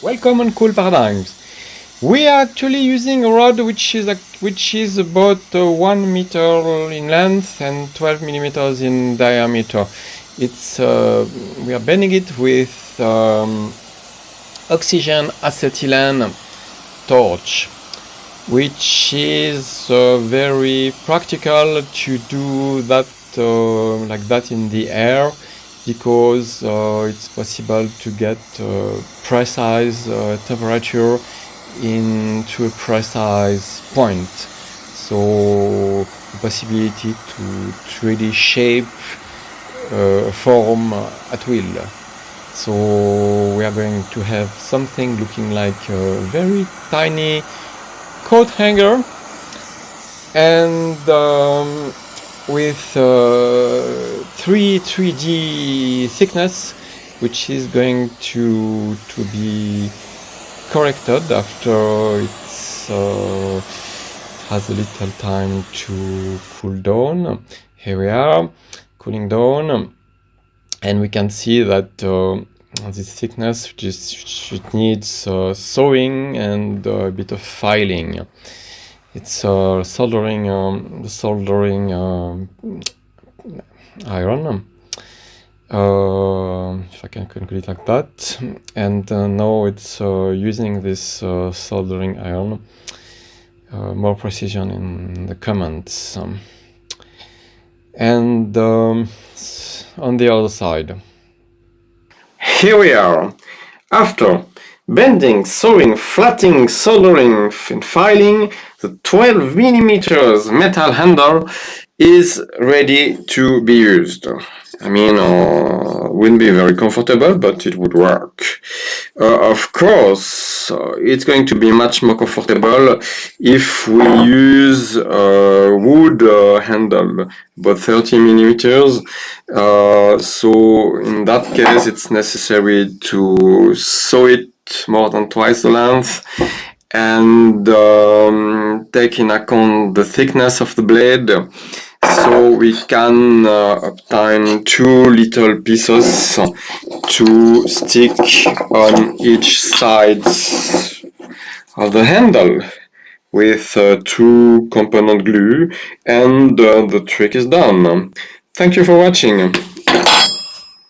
Welcome on Cool Paradigms. We are actually using a rod which is a, which is about uh, one meter in length and 12 millimeters in diameter. It's uh, we are bending it with um, oxygen acetylene torch, which is uh, very practical to do that uh, like that in the air because uh, it's possible to get uh, precise uh, temperature into a precise point. So the possibility to, to really shape uh, form at will. So we are going to have something looking like a very tiny coat hanger and um, with uh, 3 3D thickness which is going to to be corrected after it's uh, has a little time to cool down. Here we are cooling down. And we can see that uh, this thickness just it needs uh, sewing and a bit of filing. It's uh, soldering um, soldering um, iron uh, if I can conclude like that. And uh, now it's uh, using this uh, soldering iron uh, more precision in the comments um, and um, on the other side. Here we are. After bending, sewing, flattening, soldering and filing, the 12 millimeters metal handle is ready to be used. I mean, uh, wouldn't be very comfortable, but it would work. Uh, of course, uh, it's going to be much more comfortable if we use a wood uh, handle, about 30 millimeters. Uh, so in that case, it's necessary to sew it more than twice the length and um, take in account the thickness of the blade so we can uh, obtain two little pieces to stick on each side of the handle with uh, two component glue and uh, the trick is done. Thank you for watching.